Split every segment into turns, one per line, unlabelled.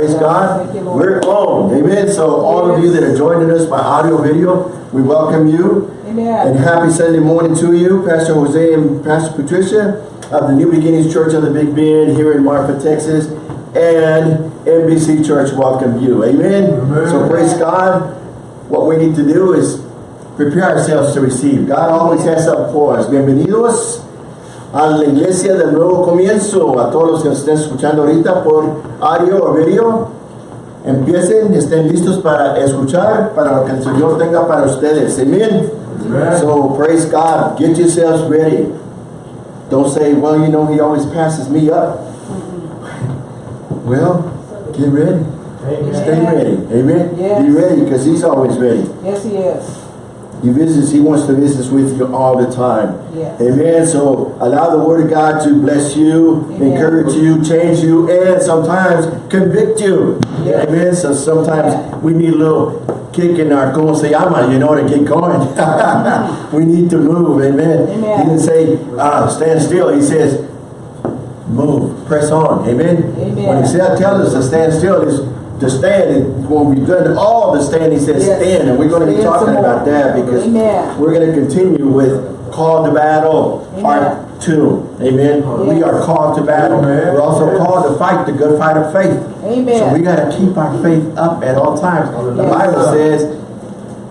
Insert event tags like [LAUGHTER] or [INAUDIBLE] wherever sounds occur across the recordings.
Praise God. We're on. Amen. So all of you that are joining us by audio video, we welcome you.
Amen.
And happy Sunday morning to you, Pastor Jose and Pastor Patricia of the New Beginnings Church of the Big Bend here in Marfa, Texas, and NBC Church welcome you. Amen.
Amen.
So praise God. What we need to do is prepare ourselves to receive. God always has something for us. Bienvenidos a la iglesia del nuevo comienzo. A todos los que estén escuchando ahorita por audio o video. Empiecen, estén listos para escuchar, para lo que el Señor tenga para ustedes. Amen.
Amen.
So praise God. Get yourselves ready. Don't say, well, you know, he always passes me up. [LAUGHS] Well, get ready. Stay ready. Amen.
Yes.
Be ready because he's always ready.
Yes, he is.
He visits, he wants to visit with you all the time.
Yes.
Amen. So allow the word of God to bless you,
Amen.
encourage you, change you, and sometimes convict you.
Yes.
Amen. So sometimes
Yeah.
we need a little kick in our llama, you know, to get going. [LAUGHS] we need to move. Amen.
Amen.
He didn't say uh, stand still. He says move, press on. Amen.
Amen.
When he said tells us to stand still, is to stand. And when we've done all the stand, he says
Yes.
stand, and we're going to be
Stand
talking about that because
Amen.
we're going to continue with call to battle
Amen.
part two. Amen. We are called to battle.
Amen.
We're also called to fight the good fight of faith.
Amen.
So we got to keep our faith up at all times. The Bible says,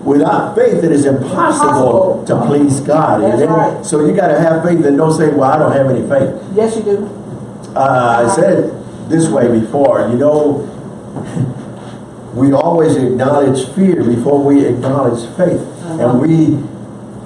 without faith it is impossible
Impossible.
to please God.
That's
Amen?
right.
So you got to have faith and don't say, well, I don't have any faith.
Yes, you do.
Uh, I said it this way before, you know, we always acknowledge fear before we acknowledge faith.
Uh-huh.
And we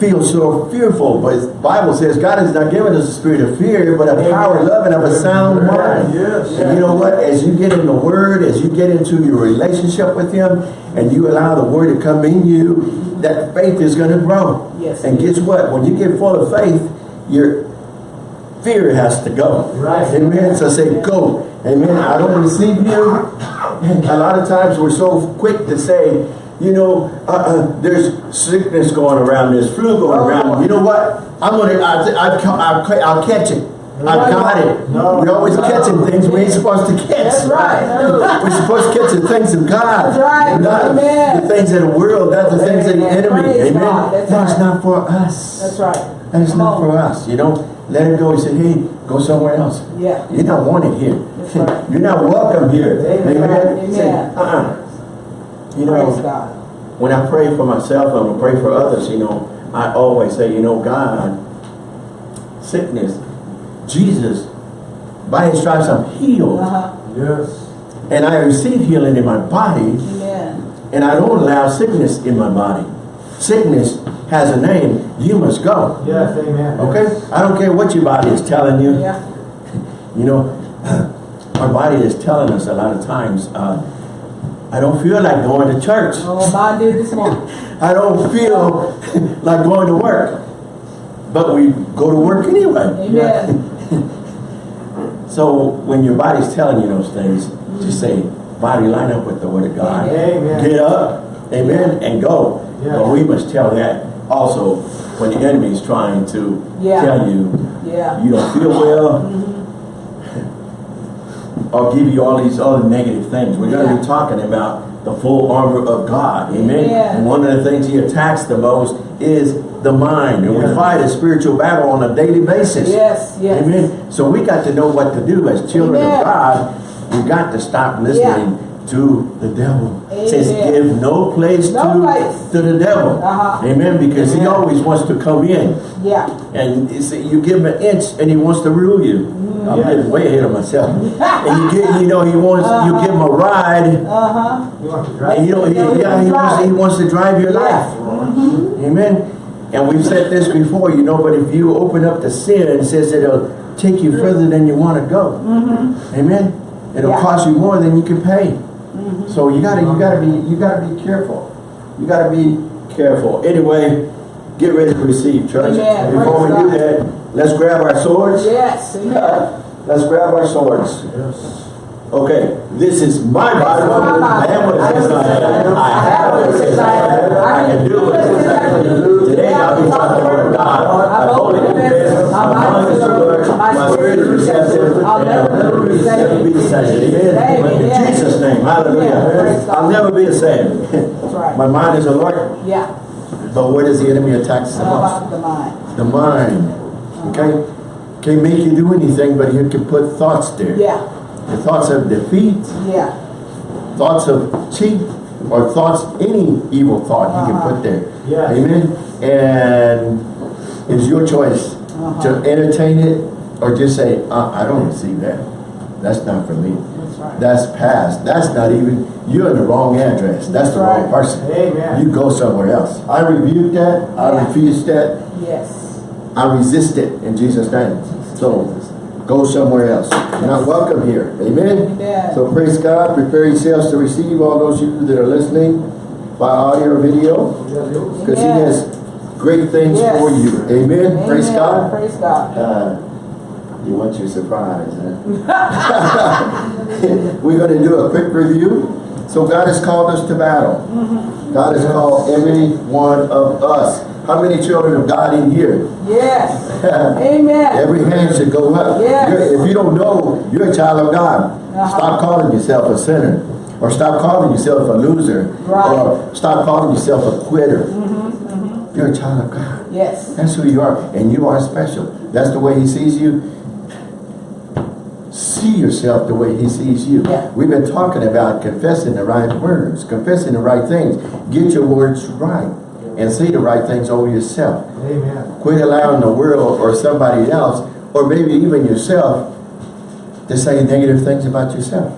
feel so fearful, but the Bible says God has not given us a spirit of fear, but a power, love, and of a sound mind.
Yes.
And you know what? As you get in the Word, as you get into your relationship with Him, and you allow the Word to come in you, that faith is going to grow.
Yes.
And guess what? When you get full of faith, your fear has to go.
Right.
Amen. So say, go. Amen. I don't receive you. A lot of times we're so quick to say, you know, uh, uh, there's sickness going around, there's flu going
Oh.
around. You know what? I'm gonna, I, I, I'll, I'll catch it. I've got it.
No.
We're always catching things we ain't supposed to catch.
That's right.
We're supposed to catch the things of God.
That's right.
Not
Amen.
the things of the world, not the things of the enemy.
Praise
Amen.
That's
That's
right.
not for us.
That's right.
That is not for us. You know, let him go. He said, hey, go somewhere else.
Yeah.
You're not wanted here. [LAUGHS]
Right.
You're not welcome here.
Amen. Amen.
Say, uh-uh. You
Praise
know,
God.
when I pray for myself and I pray for others, you know, I always say, you know, God, sickness, Jesus, by his stripes I'm healed.
Uh-huh.
Yes.
And I receive healing in my body
Amen.
and I don't allow sickness in my body. Sickness has a name. You must go.
Yes, amen.
Okay? I don't care what your body is telling you.
Yeah. [LAUGHS]
You know, [CLEARS THROAT] our body is telling us a lot of times, uh, I don't feel like going to church.
Oh, mine did this morning. [LAUGHS]
I don't feel [LAUGHS] like going to work. But we go to work anyway.
Amen.
So when your body's telling you those things, just say, body line up with the word of God.
Amen.
Get up, amen, and go.
Yeah.
But we must tell that also when the enemy is trying to
Yeah.
tell you
Yeah.
you don't feel well, mm-hmm. or give you all these other negative things. We're going to be talking about the full armor of God. Amen.
Amen.
And one of the things he attacks the most is the mind. And we fight a spiritual battle on a daily basis.
Yes, yes.
Amen. So we got to know what to do as children
Amen.
of God. We got to stop listening to the devil. It says give no place,
No
to,
place.
to the devil.
Uh-huh.
Amen. Because he always wants to come in.
Yeah.
And you, see, you give him an inch and he wants to rule you. I'm getting way ahead of myself. and you get, you know, he wants, you give him a ride.
Uh-huh.
You want to drive?
And you know, he, yeah, he wants, he wants to drive your life. Amen. And we've said this before, you know, but if you open up the sin, it says that it'll take you further than you want to go. Amen. It'll
Yeah.
cost you more than you can pay. So you gotta, you gotta be, you gotta be careful. You gotta be careful. Anyway, get ready to receive, church.
Amen.
Before we
Praise
do that, let's grab our swords.
Yes. Amen. [LAUGHS]
Let's grab our swords.
Yes.
Okay, this is my Bible. I am what it says I am. I have what it says I have. I can do what it says I can do. Today I'll be taught the word of God. I'm holy confess. My mind is alert. My spirit is receptive.
I'll never be
Never be deceptive. Amen.
Amen.
In Jesus' name. Hallelujah.
Yeah, praise
I'll never be the same.
That's right.
My mind is alert,
Yeah.
but where does the enemy attack the most?
the mind?
The mind. Okay? Can't make you do anything, but you can put thoughts there.
Yeah.
The thoughts of defeat,
Yeah.
thoughts of cheat, or thoughts, any evil thought you can
Uh-huh.
put there.
Yes.
Amen? And it's your choice
Uh-huh.
to entertain it or just say, uh, I don't see that. That's not for me.
That's right.
That's past. That's not even, you're in the wrong address. That's the wrong
Right.
person.
Amen.
You go somewhere else. I rebuke that. I
Yeah.
refuse that.
Yes.
I resist it in Jesus' name. So go somewhere else. You're not welcome here. Amen?
Amen.
So praise God. Prepare yourselves to receive all those of you that are listening by audio or video. Because he
Amen.
has great things
Yes.
for you. Amen? Praise God.
Praise God.
Uh, you want your surprise, huh? [LAUGHS] [LAUGHS] [LAUGHS] We're going to do a quick review. So God has called us to battle. God has called every one of us. How many children of God in here?
Yes. [LAUGHS] Amen.
Every hand should go up.
Yes.
You're- if you don't know, you're a child of God.
Uh-huh.
Stop calling yourself a sinner. Or stop calling yourself a loser.
Right.
Or stop calling yourself a quitter. You're a child of God.
Yes.
That's who you are. And you are special. That's the way he sees you. See yourself the way he sees you.
Yeah.
We've been talking about confessing the right words, confessing the right things. Get your words right. And say the right things over yourself.
Amen.
Quit allowing the world or somebody else, or maybe even yourself, to say negative things about yourself.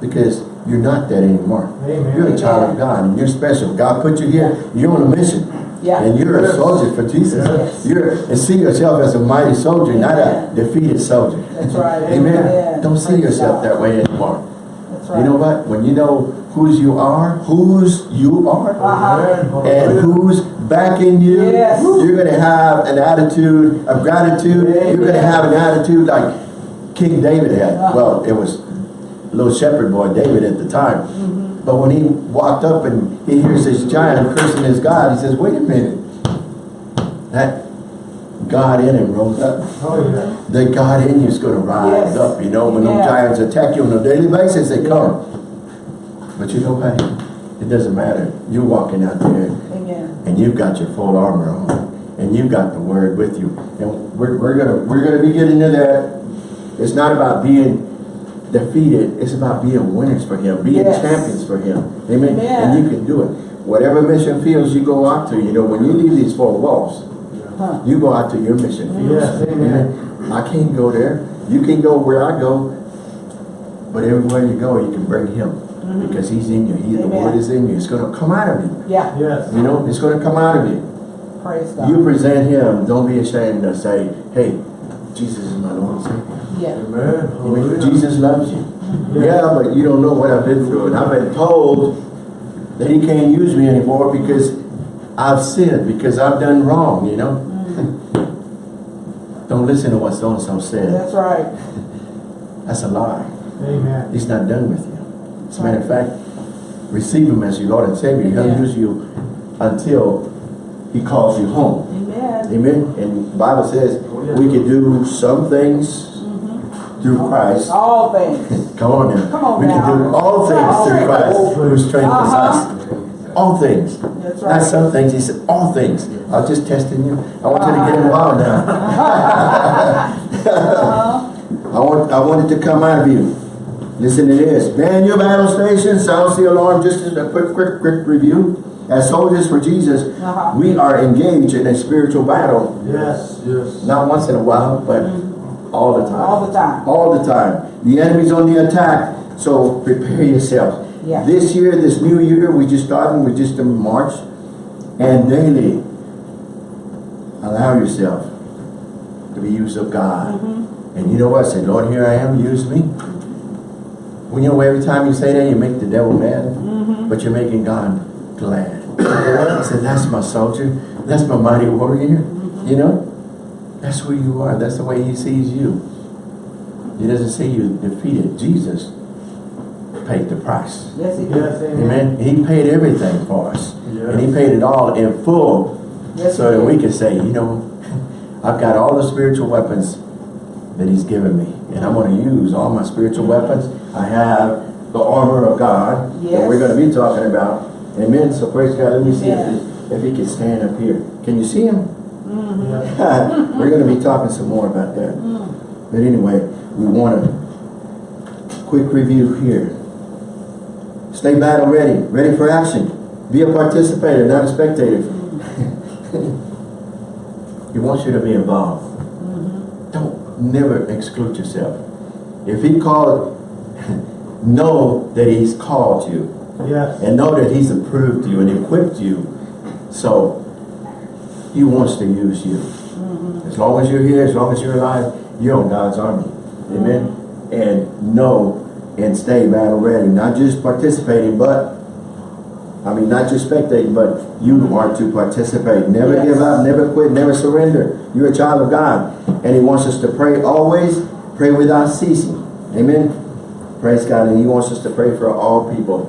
Because you're not that anymore.
Amen.
You're a child of God and you're special. God put you here, you're on a mission.
Yeah.
And you're a soldier for Jesus.
Yes.
You're and see yourself as a mighty soldier, not a defeated soldier.
That's right. [LAUGHS]
Amen.
Amen.
Don't see yourself that way anymore.
That's right.
You know what? When you know whose you are, whose you are,
Uh-huh.
and who's backing you,
Yes.
you're going to have an attitude of gratitude. You're going to have an attitude like King David had.
Uh-huh.
Well, it was little shepherd boy David at the time.
Mm-hmm.
But when he walked up and he hears this giant cursing his God, he says, wait a minute. That God in him rose up.
Oh, yeah.
The God in you is going to rise
Yes.
up. You know, when those giants attack you on a daily basis, they come. But you know what? It doesn't matter. You're walking out there
Amen.
and you've got your full armor on, and you've got the word with you. And we're, we're gonna we're gonna be getting into that. It's not about being defeated. It's about being winners for Him, being
Yes.
champions for Him. Amen.
Amen.
And you can do it. Whatever mission fields you go out to, you know, when you leave these four walls,
Huh.
you go out to your mission fields.
Yes, amen.
I can't go there. You can go where I go. But everywhere you go, you can bring Him mm-hmm. because He's in you. He, the Word is in you. It's going to come out of you.
Yeah.
Yes.
You know, it's going to come out of you.
Praise God.
You present him. Don't be ashamed to say, hey, Jesus is my Lord and Savior.
Yeah.
Amen.
Amen.
Hallelujah.
Jesus loves you. Yeah, but you don't know what I've been through. And I've been told that he can't use me anymore because I've sinned, because I've done wrong, you know. Mm. don't listen to what so-and-so said.
That's right. [LAUGHS]
That's a lie.
Amen.
He's not done with you. As a matter of fact, receive him as your Lord and Savior. He'll
Amen.
use you until he calls you home.
Amen.
Amen. And the Bible says oh, we can do some things through Christ.
All things.
Come on now.
Come on
we
now.
can do all things
All
through
things.
Christ who strengthens
Uh-huh.
us. All things.
That's
Not some things. He said all things. I was just testing you. I want you to get involved now.
Uh-huh. [LAUGHS]
I want I want it to come out of you. Listen to this. Man your battle station, sounds the alarm, just as a quick, quick, quick review. As soldiers for Jesus,
Uh-huh.
we are engaged in a spiritual battle.
Yes. Yes.
Not once in a while, but all the time.
All the time.
All the time. The enemy's on the attack, so prepare yourself.
Yeah.
This year, this new year, we just started, we just in March, and daily, allow yourself to be used of God.
Mm-hmm.
And you know what? Say, Lord, here I am, use me. Well, you know, every time you say that, you make the devil mad,
Mm-hmm.
but you're making God glad. I said, that's my soldier. That's my mighty warrior.
Mm-hmm.
You know? That's who you are. That's the way he sees you. He doesn't see you defeated. Jesus paid the price.
Yes, he did.
Yes. Amen.
Amen. He paid everything for us. And he paid it all in full
Yes,
so that we can say, you know, [LAUGHS] I've got all the spiritual weapons that he's given me. And I'm going to use all my spiritual weapons. I have the armor of God that we're going to be talking about. Amen. So praise God. Let me see if, if he can stand up here. Can you see him? [LAUGHS] We're going to be talking some more about that.
Mm.
But anyway, we want a quick review here. Stay battle ready, ready for action. Be a participator, not a spectator. [LAUGHS] he wants you to be involved.
Mm-hmm.
Don't never exclude yourself. If he called, [LAUGHS] know that he's called you
Yes.
and know that he's approved you and equipped you. So he wants to use you. Mm-hmm. As long as you're here, as long as you're alive, you're on God's army. Amen. Mm-hmm. And know and stay battle ready. Not just participating, but I mean not just spectating, but you are to participate. Never
Yes.
give up, never quit, never surrender. You're a child of God. And he wants us to pray always, pray without ceasing. Amen. Praise God. And he wants us to pray for all people.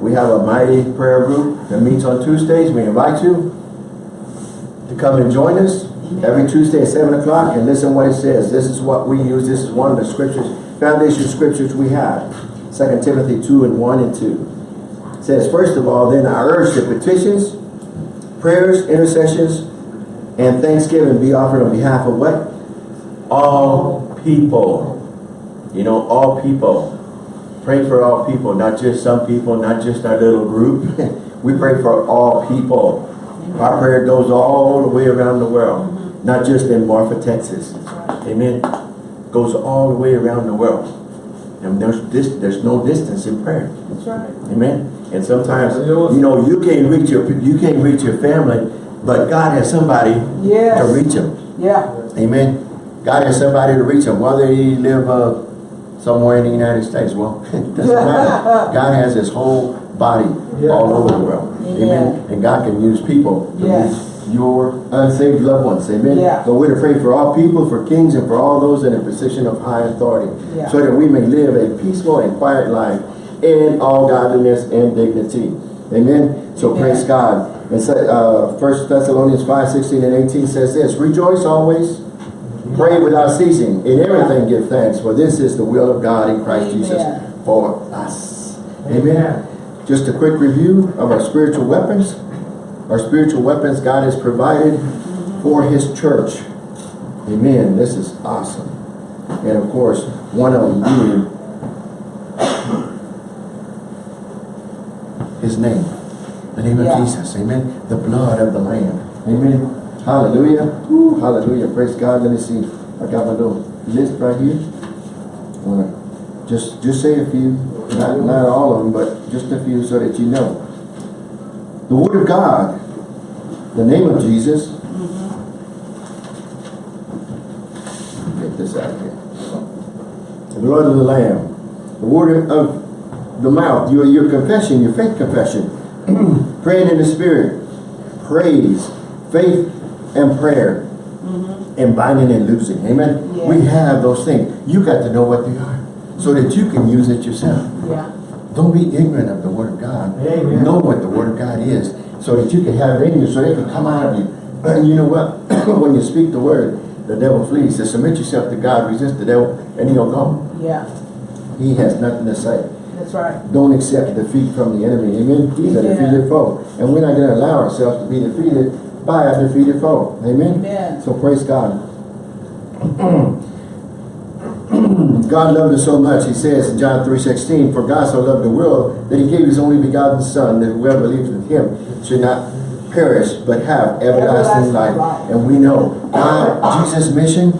We have a mighty prayer group that meets on Tuesdays. We invite you come and join us every Tuesday at 7 o'clock and listen what it says. This is what we use. This is one of the scriptures, foundation scriptures we have. 2 Timothy 2 and 1 and 2. It says, First of all, then I urge that petitions, prayers, intercessions, and thanksgiving be offered on behalf of what? All people. You know, all people. Pray for all people, not just some people, not just our little group. [LAUGHS] we pray for all people. Our prayer goes all the way around the world, not just in Marfa, Texas. Amen. Goes all the way around the world. And there's this there's no distance in prayer.
That's right.
Amen. And sometimes, you know, you can't reach your you can't reach your family, but God has somebody
Yes.
to reach them.
Yeah.
Amen. God has somebody to reach them, whether he live uh, somewhere in the United States. Well, [LAUGHS] it doesn't matter. [LAUGHS] God has his whole body All over the world. Amen. And God can use people to
Yes.
reach your unsaved loved ones. Amen.
Yeah.
So we're to pray for all people, for kings, and for all those in a position of high authority,
Yeah.
so that we may live a peaceful and quiet life in all godliness and dignity. Amen. So
Amen.
praise God. And so, uh, 1 Thessalonians 5, 16 and 18 says this, Rejoice always, pray without ceasing, in everything give thanks, for this is the will of God in Christ
Amen.
Jesus for us. Amen.
Amen.
Just a quick review of our spiritual weapons. Our spiritual weapons God has provided for His church. Amen. This is awesome. And of course, one of them being His name. The name
Yeah.
of Jesus. Amen. The blood of the Lamb. Amen. Hallelujah. Woo, hallelujah. Praise God. Let me see. I got my little list right here. Just just say a few. Not, not all of them, but just a few so that you know. The Word of God, the name of Jesus. Get this out of here. The blood of the Lamb. The word of the mouth, your, your confession, your faith confession. [CLEARS THROAT] Praying in the Spirit. Praise, faith, and prayer. Mm-hmm. And binding and loosing. Amen?
Yes.
We have those things. You got to know what they are so that you can use it yourself.
Yeah.
Don't be ignorant of the Word of God.
Amen.
Know what the Word of God is so that you can have it in you so it can come out of you. And [CLEARS THROAT] you know what? [CLEARS THROAT] when you speak the Word, the devil flees. So submit yourself to God, resist the devil, and he'll go.
Yeah.
He has nothing to say.
That's right.
Don't accept defeat from the enemy. Amen? He's a defeated foe. And we're not going to allow ourselves to be defeated by a defeated foe. Amen?
Amen.
So praise God. [CLEARS THROAT] [CLEARS THROAT] God loved us so much, he says in John 3.16, For God so loved the world that he gave his only begotten Son, that whoever believes in him should not perish, but have everlasting,
Everlasting
life.
life.
And we know God, Jesus' mission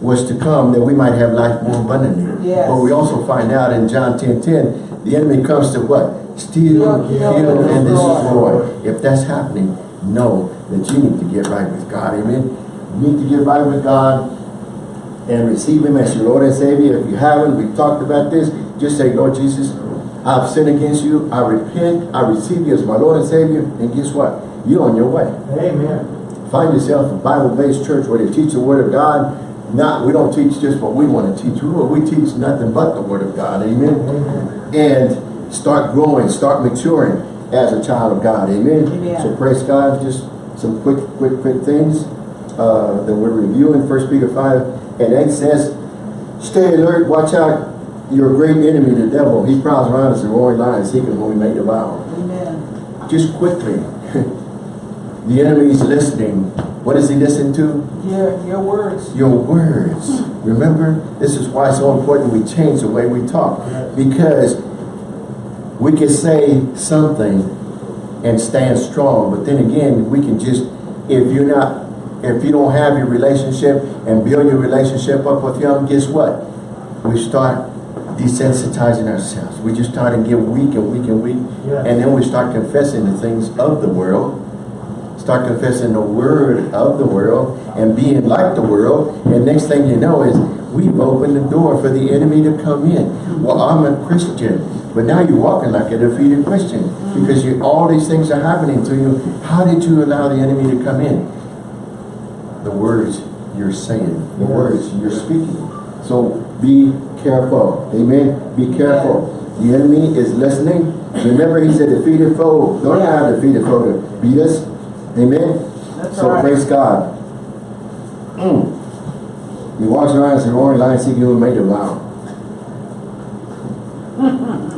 was to come that we might have life more abundantly.
Yes.
But we also find out in John 10.10, the enemy comes to what? Steal, kill, and
destroy.
destroy. If that's happening, know that you need to get right with God. Amen. You need to get right with God and receive Him as your Lord and Savior. If you haven't, we've talked about this. Just say, Lord Jesus, I've sinned against you. I repent. I receive you as my Lord and Savior. And guess what? You're on your way.
Amen.
Find yourself a Bible-based church where they teach the Word of God. Not, we don't teach just what we want to teach. We, we teach nothing but the Word of God. Amen.
Amen.
And start growing, start maturing as a child of God. Amen.
Amen.
So praise God. Just some quick, quick, quick things uh, that we're reviewing. First Peter 5 and that says, Stay alert, watch out your great enemy, the devil, he prowls around as a roaring lion seeking whom he may devour.
Amen.
Just quickly, [LAUGHS] the enemy is listening. What does he listen to?
Your, your words.
Your words. Hmm. Remember, this is why it's so important we change the way we talk. Because we can say something and stand strong, but then again, we can just, if you're not, if you don't have your relationship and build your relationship up with him, guess what? We start desensitizing ourselves. We just start to get weak and weak and weak.
Yeah.
And then we start confessing the things of the world start confessing the word of the world and being like the world and next thing you know is we've opened the door for the enemy to come in well i'm a christian but now you're walking like a defeated christian because you all these things are happening to you how did you allow the enemy to come in the words you're saying the words you're speaking so be careful amen be careful the enemy is listening remember he's a defeated foe don't allow a defeated foe to beat us Amen.
That's
so
right.
praise God. Mm. He walks around as a roaring lion seeking he may devour.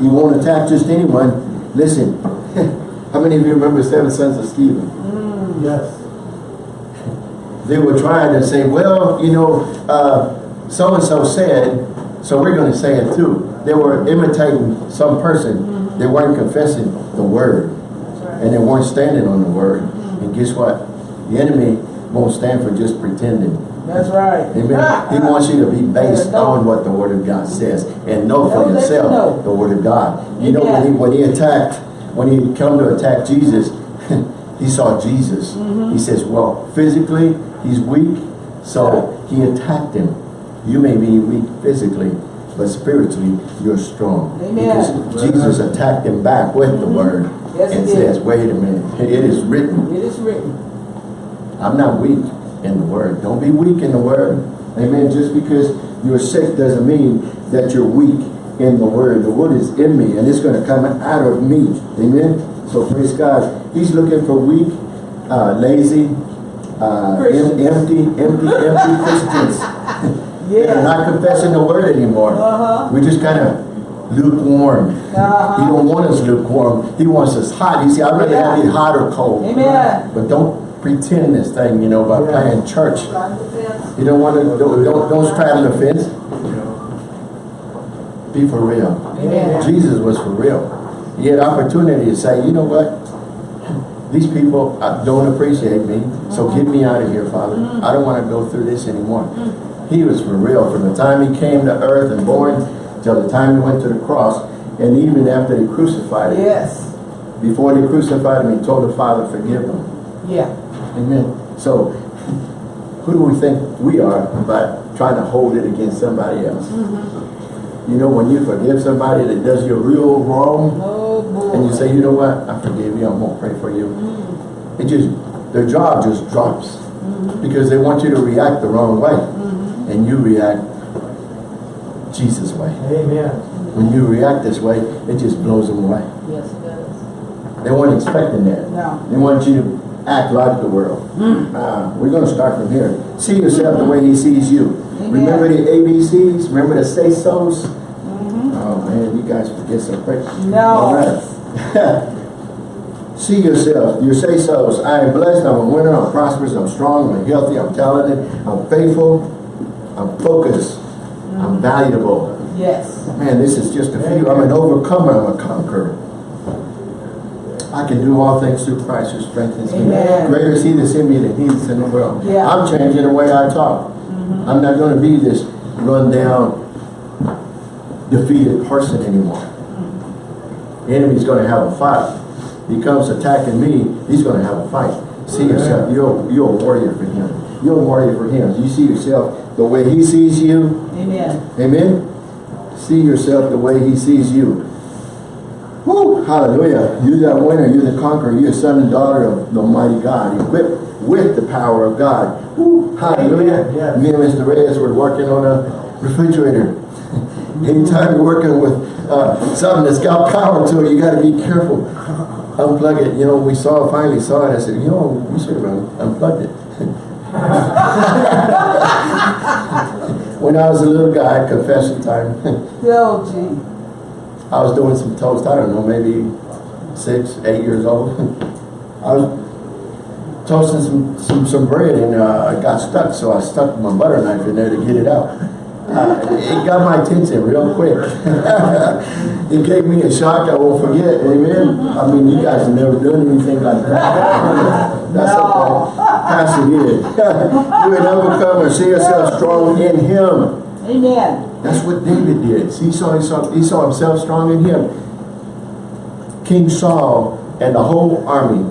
he won't attack just anyone. Listen, [LAUGHS] how many of you remember seven sons of Sceva?
Yes.
They were trying to say, well, you know, uh, so-and-so said, so we're going to say it too. They were imitating some person. They weren't confessing the word.
Right.
and they weren't standing on the word. And guess what? The enemy won't stand for just pretending.
That's right.
Amen. He [LAUGHS] wants you to be based
Yeah,
on what the word of God says and know for
Know that you
yourself
know.
the word of God. You know when he when he attacked, when he come to attack Jesus, [LAUGHS] he saw Jesus.
Mm-hmm.
He says, well, physically he's weak, so he attacked him. You may be weak physically, but spiritually you're strong.
Amen.
Because Jesus attacked him back with the word
Yes,
and
he did.
says, wait a minute, it is written.
It is written.
I'm not weak in the word. Don't be weak in the word. Amen. Just because you're sick doesn't mean that you're weak in the word. The word is in me and it's going to come out of me. Amen. So praise God. He's looking for weak, uh, lazy, uh, em- empty, empty, empty [LAUGHS] Christians.
yeah.
They're not confessing the word anymore.
Uh-huh.
We just kind of lukewarm.
Uh-huh.
He don't want us lukewarm. He wants us hot. You see, I'd rather have you hot or cold.
Amen.
But don't pretend this thing, you know, by
Yeah.
playing church.
Trying to fence.
You don't want to, don't, don't, don't straddle the fence. Be for real.
Amen.
Jesus was for real. He had opportunity to say, you know what? These people uh, don't appreciate me, so mm-hmm. get me out of here, Father. Mm. I don't want to go through this anymore. Mm. He was for real from the time he came to earth and born till the time he went to the cross, and even after they crucified him.
Yes.
Before they crucified him, he told the Father, forgive them.
Yeah.
Amen. So, who do we think we are by trying to hold it against somebody else? Mm-hmm. You know, when you forgive somebody that does you a real wrong,
Oh,
and you say, you know what, I forgive you, I'm going to pray for you. Mm-hmm. It just, their jaw just drops. Mm-hmm. Because they want you to react the wrong way. Mm-hmm. And you react Jesus' way.
Amen.
When you react this way, it just blows them away.
Yes, it does.
They weren't expecting that.
No.
They want you to act like the world. Uh, we're going to start from here. See yourself the way he sees you.
Amen.
Remember the ABCs? Remember the say-sos? Oh man, you guys forget some quick.
No.
All right. [LAUGHS] See yourself, your say-sos. I am blessed, I'm a winner, I'm prosperous, I'm strong, I'm healthy, I'm talented, I'm faithful, I'm focused, I'm valuable.
Yes.
Man, this is just a few. I'm an overcomer, I'm a conqueror. I can do all things through Christ who strengthens me. Greater is he that's in me than he that's in the world.
Yeah.
I'm changing the way I talk. Mm-hmm. I'm not going to be this run down, defeated person anymore. Mm-hmm. The enemy's going to have a fight. He comes attacking me, he's going to have a fight. See yourself, you're, you're a warrior for him. You're a warrior for him. You see yourself the way he sees you,
Amen.
Amen. See yourself the way he sees you. Woo, hallelujah. You're the winner, you're the conqueror, you're a son and daughter of the Almighty God, equipped with the power of God. Woo, hallelujah.
Yes.
Me and Mr. Reyes were working on a refrigerator. [LAUGHS] Anytime you're working with uh, something that's got power to it, you got to be careful. Unplug it. You know, we saw finally saw it. I said, you know, we should have un- unplugged it. [LAUGHS] when I was a little guy, confession time, [LAUGHS]
Oh, gee.
I was doing some toast, I don't know, maybe six, eight years old. [LAUGHS] I was toasting some, some, some bread and uh, I got stuck, so I stuck my butter knife in there to get it out. Uh, it got my attention real quick. [LAUGHS] it gave me a shock I won't forget, amen? I mean, you guys have never done anything like that. [LAUGHS] That's okay. Pastor did. you an overcomer, see yourself strong in him.
Amen.
That's what David did. He saw, he saw, he saw himself strong in him. King Saul and the whole army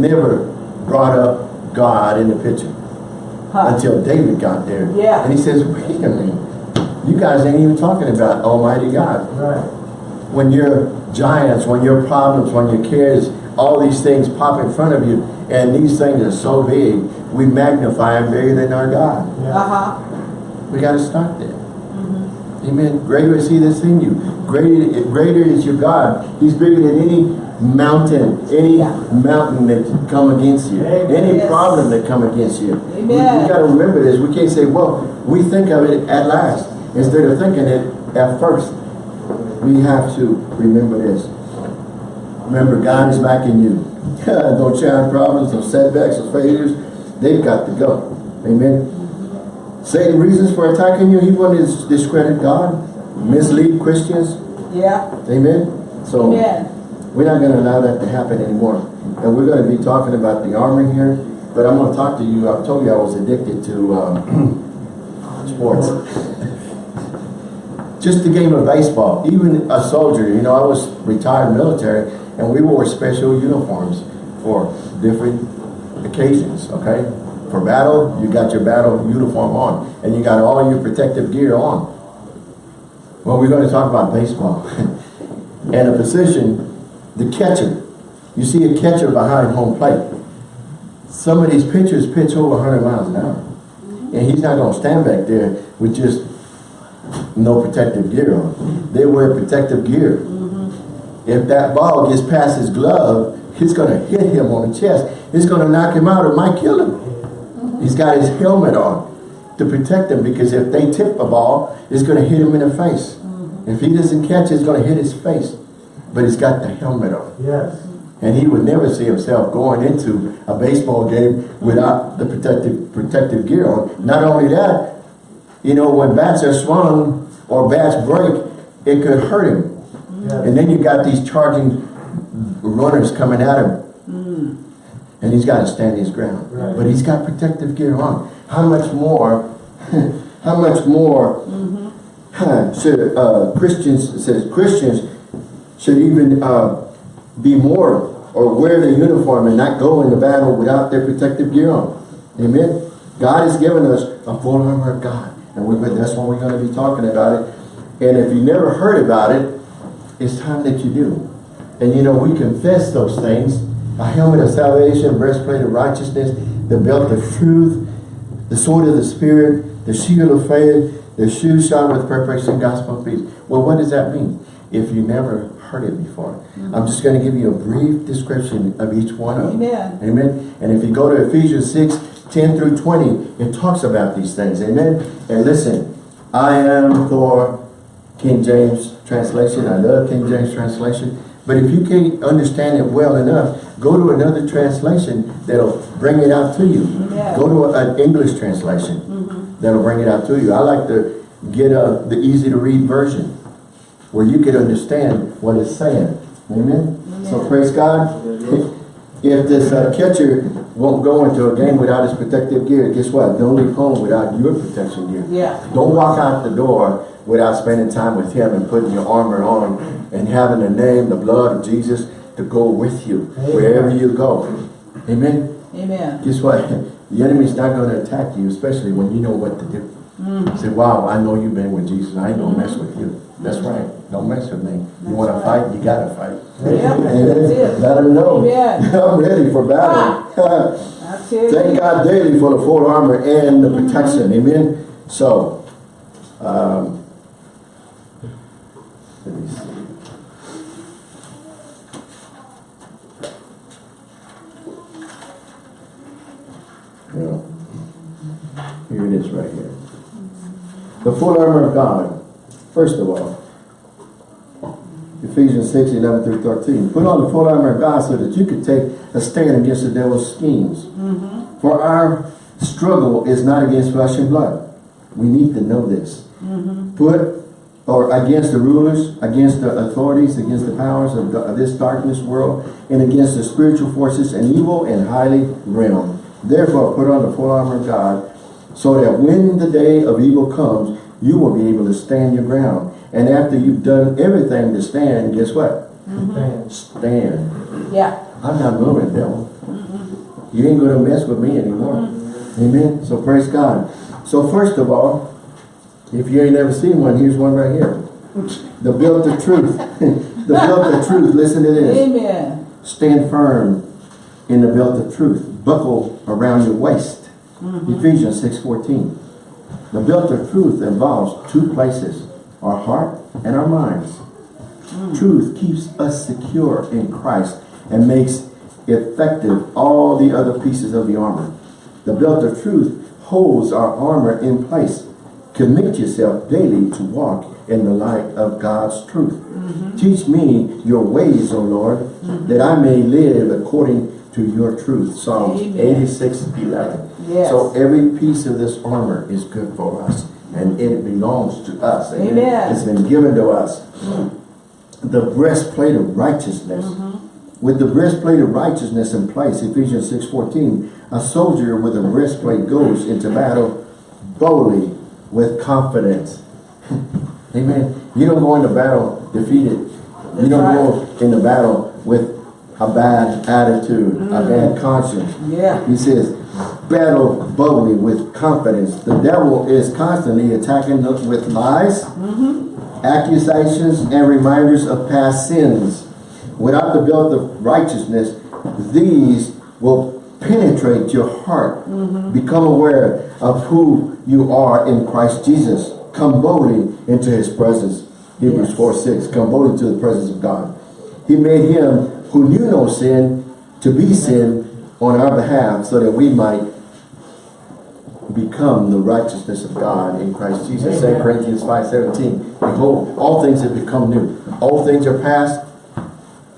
never brought up God in the picture
Huh.
until David got there.
Yeah.
And he says, wait a minute. You guys ain't even talking about Almighty God.
Right.
When your giants, when your problems, when your cares, all these things pop in front of you, and these things are so big, we magnify them bigger than our God.
Yeah.
Uh-huh.
We got to start there. Amen. Greater is He that's in you. Greater, greater is your God. He's bigger than any mountain, any
Yeah.
mountain that come against you,
Amen.
any
Yes.
problem that come against you. We, we got to remember this. We can't say, well, we think of it at last instead of thinking it at first. We have to remember this. Remember, God is backing you. [LAUGHS] no child problems, no setbacks, or failures. They've got to go. Amen. Satan reasons for attacking you. He wanted to discredit God, mislead Christians.
Yeah.
Amen. So
Amen.
we're not going to allow that to happen anymore. And we're going to be talking about the armor here. But I'm going to talk to you. I told you I was addicted to um, [CLEARS THROAT] sports. [LAUGHS] Just the game of baseball. Even a soldier, you know, I was retired military and we wore special uniforms for different occasions, okay? For battle, you got your battle uniform on and you got all your protective gear on. Well, we're going to talk about baseball. [LAUGHS] and a position, the catcher. You see a catcher behind home plate. Some of these pitchers pitch over 100 miles an hour. And he's not going to stand back there with just no protective gear on. They wear protective gear. Mm-hmm. If that ball gets past his glove, it's going to hit him on the chest. It's going to knock him out or might kill him. He's got his helmet on to protect him because if they tip a ball, it's going to hit him in the face. Mm-hmm. If he doesn't catch it, it's going to hit his face. But he's got the helmet on.
Yes.
And he would never see himself going into a baseball game without the protective protective gear on. Not only that, you know, when bats are swung or bats break, it could hurt him.
Yes.
And then you got these charging runners coming at him. And he's got to stand his ground.
Right.
But he's got protective gear on. How much more, [LAUGHS] how much more huh, should uh, Christians, says Christians should even uh, be more or wear the uniform and not go into battle without their protective gear on. Amen. God has given us a full armor of God. And we, that's what we're going to be talking about it. And if you never heard about it, it's time that you do. And you know, we confess those things. A helmet of salvation, breastplate of righteousness, the belt of truth, the sword of the Spirit, the shield of faith, the shoes shod with preparation gospel of peace. Well, what does that mean? If you never heard it before. Mm-hmm. I'm just going to give you a brief description of each one of them.
Amen.
Amen. And if you go to Ephesians 6, 10 through 20, it talks about these things. Amen. And listen, I am for King James translation. I love King James translation. But if you can't understand it well enough, go to another translation that'll bring it out to you.
Yeah.
Go to an English translation that'll bring it out to you. I like to get a, the easy to read version where you can understand what it's saying. Amen? So praise God. [LAUGHS] If this uh, catcher won't go into a game without his protective gear, guess what? Don't leave home without your protection gear.
Yeah.
Don't walk out the door without spending time with him and putting your armor on and having the name, the blood of Jesus to go with you wherever you go. Amen.
Amen.
Guess what? The enemy's not going to attack you, especially when you know what to do. Mm. Say, wow, I know you've been with Jesus. I ain't going to mess with you. Mm-hmm. That's right. Don't mess with me. You want to fight? You got to fight. Amen.
that's.
Let him know.
Amen. [LAUGHS]
I'm ready for battle. Ah. [LAUGHS]
That's it.
Thank God daily for the full armor and the protection. Amen. So, um, me Here it is right here. The full armor of God. First of all, Ephesians 6, 11 through 13. Put on the full armor of God so that you can take a stand against the devil's schemes. Mm-hmm. For our struggle is not against flesh and blood. We need to know this. Mm-hmm. Put or against the rulers, against the authorities, against the powers of, the- of this darkness world, and against the spiritual forces and evil and highly realm. Therefore, put on the full armor of God, so that when the day of evil comes, you will be able to stand your ground. And after you've done everything to stand, guess what?
Stand.
Stand.
Yeah.
I'm not moving, devil. You ain't gonna mess with me anymore. Mm-hmm. Amen. So praise God. So first of all, if you ain't never seen one, here's one right here. The belt of truth. [LAUGHS] the belt of truth. Listen to this.
Amen.
Stand firm in the belt of truth. Buckle around your waist. Mm-hmm. Ephesians 6.14. The belt of truth involves two places. Our heart and our minds. Mm. Truth keeps us secure in Christ and makes effective all the other pieces of the armor. The belt of truth holds our armor in place. Commit yourself daily to walk in the light of God's truth. Mm-hmm. Teach me your ways, O Lord, mm-hmm. that I may live according to your truth. Psalms
Amen.
86, 11.
Yes.
So every piece of this armor is good for us and it belongs to us.
Amen.
It's been given to us. Mm. The breastplate of righteousness. Mm-hmm. With the breastplate of righteousness in place, Ephesians 6.14, a soldier with a breastplate goes into battle boldly with confidence. [LAUGHS] Amen. You don't go into battle defeated. You don't
right.
go into battle with a bad attitude, a mm. bad conscience.
Yeah.
He says, battle boldly with confidence. The devil is constantly attacking us with lies, mm-hmm. accusations, and reminders of past sins. Without the belt of righteousness, these will penetrate your heart. Mm-hmm. Become aware of who you are in Christ Jesus. Come boldly into his presence. Hebrews
Yes.
4, 6. Come boldly to the presence of God. He made him who knew no sin to be sin on our behalf so that we might become the righteousness of God in Christ Jesus. 2 Corinthians 5, 17. Behold, all things have become new. All things are past.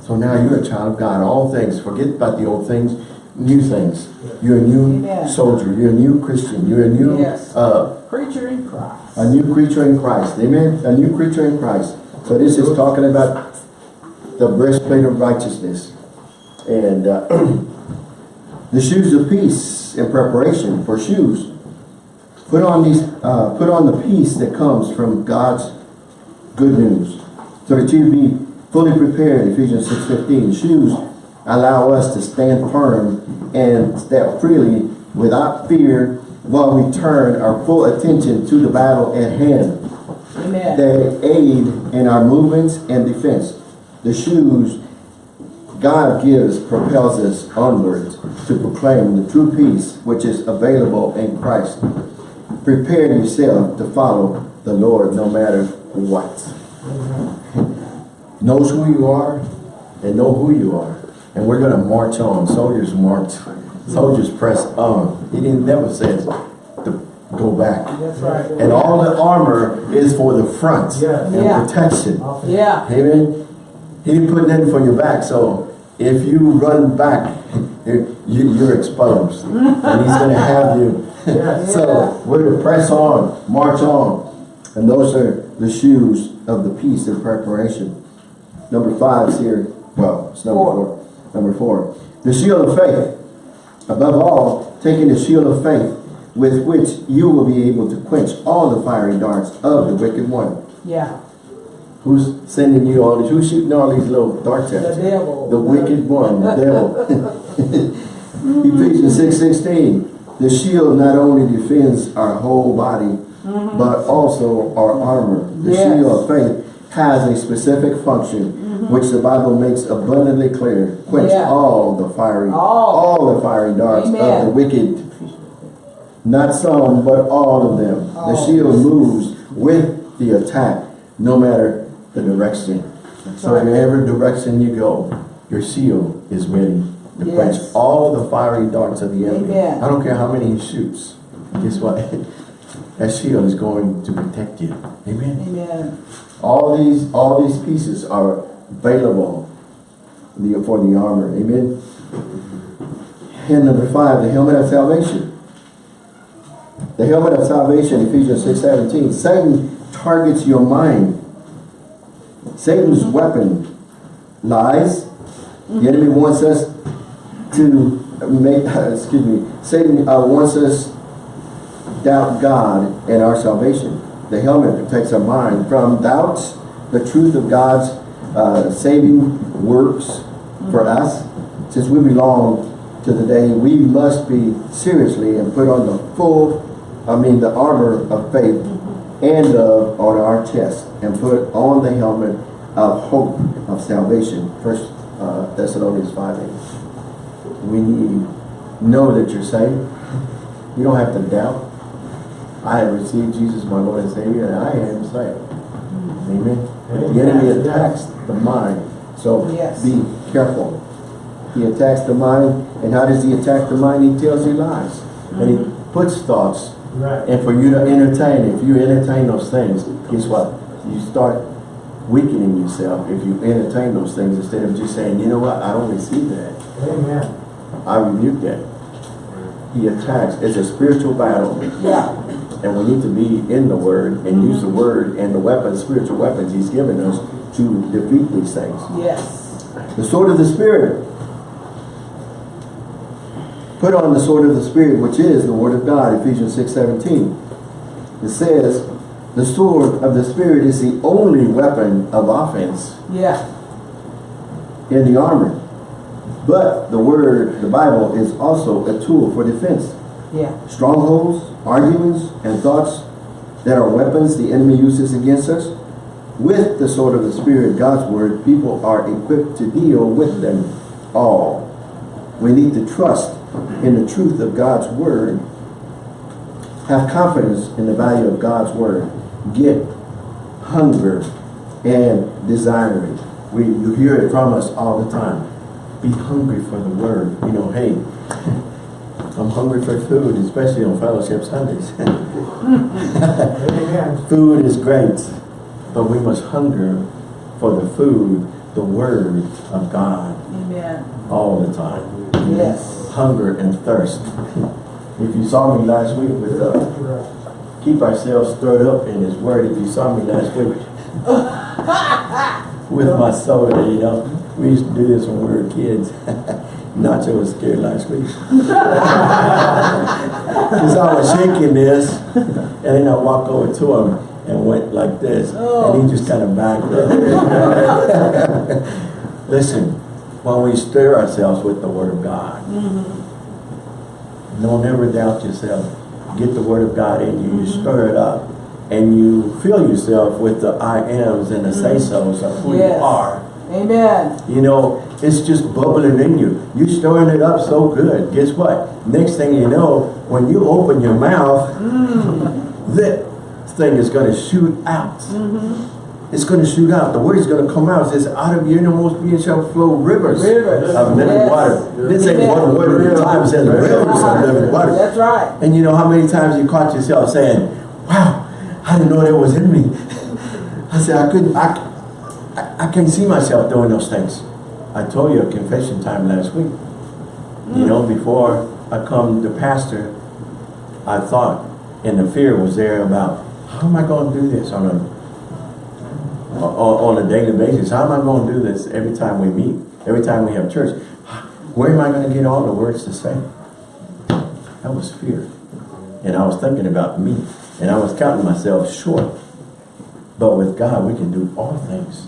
So now you're a child of God. All things. Forget about the old things. New things. You're a new
Amen.
soldier. You're a new Christian. You're a new
Yes.
uh,
Preacher in Christ.
a new creature in Christ. Amen. A new creature in Christ. So this is talking about the breastplate of righteousness. And uh, [CLEARS THROAT] the shoes of peace in preparation for shoes. Put on these, uh, put on the peace that comes from God's good news. So that you be fully prepared, Ephesians 6.15. Shoes allow us to stand firm and step freely without fear while we turn our full attention to the battle at hand.
Amen.
They aid in our movements and defense. The shoes God gives propels us onwards to proclaim the true peace which is available in Christ. Prepare yourself to follow the Lord no matter what. Knows who you are and know who you are. And we're going to march on. Soldiers march. Soldiers press on. He didn't never says to go back.
That's right.
And all the armor is for the front
Yes.
and
Yeah.
protection.
Yeah.
Amen. He didn't put nothing for your back, so if you run back, [LAUGHS] you, you're exposed. and he's going to have you. [LAUGHS]
Yes. [LAUGHS]
so we're to press on, march on. And those are the shoes of the peace and preparation. Number five is here. Well, it's number
Four.
four. Number four. The shield of faith. Above all, taking the shield of faith with which you will be able to quench all the fiery darts of the wicked one.
Yeah.
Who's sending you all these? Who's shooting all these little darts at
The devil.
The wicked one, the devil. [LAUGHS] [LAUGHS] Ephesians 6, 16. The shield not only defends our whole body, mm-hmm. but also our armor. The
Yes.
shield of faith has a specific function, Mm-hmm. which the Bible makes abundantly clear. Quench
Yeah.
all the fiery,
All.
all the fiery darts of the wicked. Not some, but all of them. The shield moves with the attack, no matter the direction. So
right.
wherever direction you go, your shield is ready to
Yes.
quench all the fiery darts of the enemy.
Amen.
I don't care how many he shoots. Guess what? [LAUGHS] That shield is going to protect you. Amen.
Amen.
All these, all these pieces are available for the armor. Amen. And number five, the helmet of salvation. The helmet of salvation, Ephesians 6, 17. Satan targets your mind. Satan's weapon, lies. The enemy wants us to make, [LAUGHS] excuse me, Satan uh, wants us doubt God and our salvation. The helmet protects our mind from doubts, the truth of God's uh, saving works for us. Since we belong to the day, we must be seriously and put on the full, I mean the armor of faith and love on our chest and put on the helmet of hope of salvation. First uh, Thessalonians 5 8. We need know that you're saved. You don't have to doubt. I have received Jesus my Lord and Savior and I am saved. Amen. But the enemy
Amen.
attacks the mind. So
Yes.
be careful. He attacks the mind. And how does he attack the mind? He tells you lies. And he mm-hmm. puts thoughts.
Right.
And for you to entertain, if you entertain those things, guess what? You start weakening yourself if you entertain those things instead of just saying, you know what, I don't receive that.
Amen.
I rebuke that. He attacks. It's a spiritual battle.
Yeah.
And we need to be in the Word and use the mm-hmm. Word and the weapons, spiritual weapons He's given us to defeat these things.
Yes.
The sword of the Spirit. Put on the sword of the Spirit, which is the Word of God, Ephesians 6, 17. It says, the sword of the Spirit is the only weapon of offense
Yeah.
in the armor. But the Word, the Bible, is also a tool for defense.
Yeah.
strongholds, arguments, and thoughts that are weapons the enemy uses against us. With the sword of the Spirit, God's word, people are equipped to deal with them all. We need to trust in the truth of God's word. Have confidence in the value of God's word. Get hunger and desire it. We, you hear it from us all the time. Be hungry for the word. You know, hey, I'm hungry for food, especially on fellowship Sundays. [LAUGHS] Food is great, but we must hunger for the food, the word of God
Amen.
all the time.
Yes.
Hunger and thirst. If you saw me last week with uh, keep ourselves stirred up in his word. If you saw me last week [LAUGHS] with my soda, you know, we used to do this when we were kids. [LAUGHS] Nacho was scared last week. [LAUGHS] Because I was shaking this, and then I walked over to him and went like this, oh. and he just kind of backed up. [LAUGHS] Listen, when we stir ourselves with the Word of God, mm-hmm. don't ever doubt yourself. Get the Word of God in you, you mm-hmm. stir it up, and you fill yourself with the I ams and the mm-hmm. say-sos of who you are.
Amen.
You know, it's just bubbling in you. You stirring it up so good. Guess what? Next thing you know, when you open your mouth, mm. [LAUGHS] that thing is going to shoot out. Mm-hmm. It's going to shoot out. The word is going to come out. It says, out of your innermost being shall flow rivers,
Rivers.
of living
Yes.
water. This ain't one word at a time. It says rivers of living water.
That's right.
And you know how many times you caught yourself saying, wow, I didn't know that was in me. [LAUGHS] I said, I couldn't, I, I, I can't see myself doing those things. I told you a confession time last week. You mm. know, before I come to pastor, I thought, and the fear was there about, how am I going to do this on a, on, a daily basis? How am I going to do this every time we meet, every time we have church? Where am I going to get all the words to say? That was fear. And I was thinking about me. And I was counting myself short. But with God, we can do all things.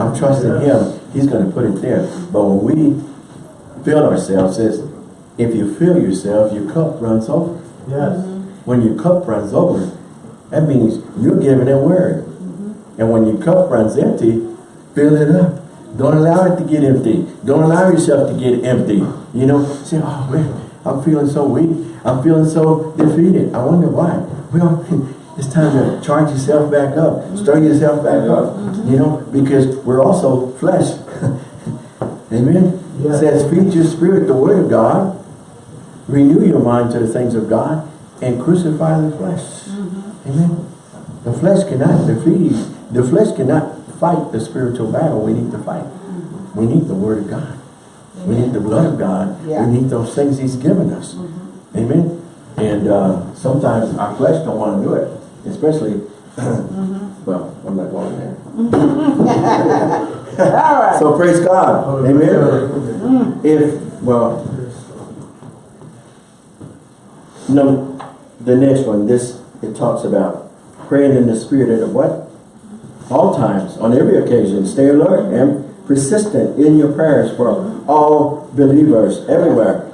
I'm trusting Him. He's going to put it there. But when we fill ourselves, says, if you fill yourself, your cup runs over.
Yes.
When your cup runs over, that means you're giving a word. Mm-hmm. And when your cup runs empty, fill it up. Don't allow it to get empty. Don't allow yourself to get empty. You know, say, oh man, I'm feeling so weak. I'm feeling so defeated. I wonder why. Well, [LAUGHS] it's time to charge yourself back up. Mm-hmm. Stir yourself back up. Mm-hmm. You know, because we're also flesh. [LAUGHS] Amen.
Yeah.
It says, feed your spirit the word of God. Renew your mind to the things of God and crucify the flesh. Amen. The flesh cannot defeat, the flesh cannot fight the spiritual battle we need to fight. We need the word of God. We need the blood of God.
Yeah.
We need those things he's given us. Mm-hmm. Amen. And uh, sometimes our flesh don't want to do it. Especially, [CLEARS THROAT] mm-hmm. well, I'm not going there. [LAUGHS]
All right.
So praise God. Amen. Mm. If, well, no, the next one, this, it talks about praying in the spirit at what? All times, on every occasion, stay alert and persistent in your prayers for all believers everywhere.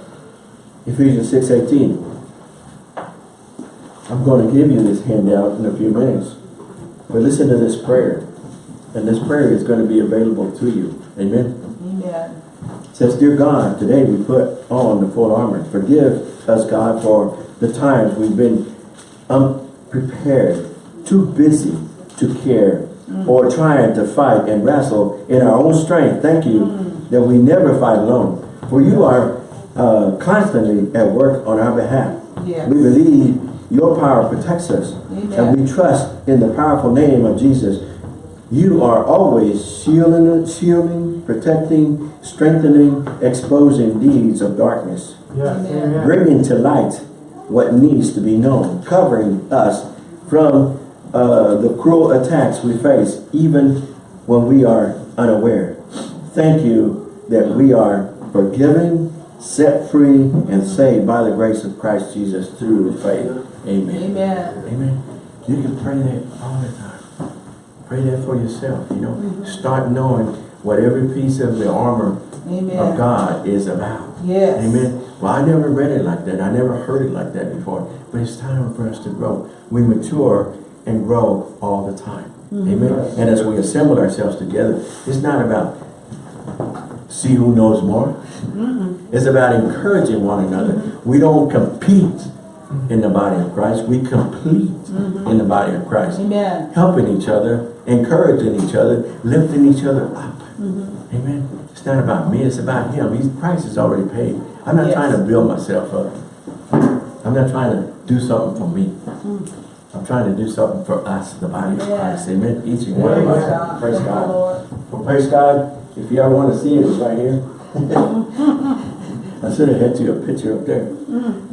Ephesians 6, 18. I'm going to give you this handout in a few minutes. But listen to this prayer. And this prayer is going to be available to you. Amen.
Amen.
It says, Dear God, today we put on the full armor. Forgive us, God, for the times we've been unprepared, too busy to care, or trying to fight and wrestle in our own strength. Thank you that we never fight alone. For you are uh, constantly at work on our behalf.
Yes.
We believe your power protects us.
Amen.
And we trust in the powerful name of Jesus. You are always shielding, shielding, protecting, strengthening, exposing deeds of darkness,
Yes,
Amen.
amen.
bringing to light what needs to be known, covering us from uh, the cruel attacks we face, even when we are unaware. Thank you that we are forgiven, set free, and saved by the grace of Christ Jesus through faith. Amen.
Amen.
Amen. You can pray that all the time. Pray that for yourself, you know. Start knowing what every piece of the armor of God is about.
Yes.
Amen. Well, I never read it like that. I never heard it like that before. But it's time for us to grow. We mature and grow all the time. Mm-hmm. Amen. And as we assemble ourselves together, it's not about see who knows more. Mm-hmm. It's about encouraging one another. Mm-hmm. We don't compete in the body of Christ. We complete in the body of Christ.
Amen.
Helping each other, encouraging each other, lifting each other up. Amen. It's not about me, it's about him. He's, Christ is already paid. I'm not
Yes.
trying to build myself up. I'm not trying to do something for me. I'm trying to do something for us, the body of Christ. Amen. Each and one of
Praise
us.
God.
Praise
Thank
God. Well, praise God. If you ever want to see it, it's right here. [LAUGHS] I should have had you a picture up there.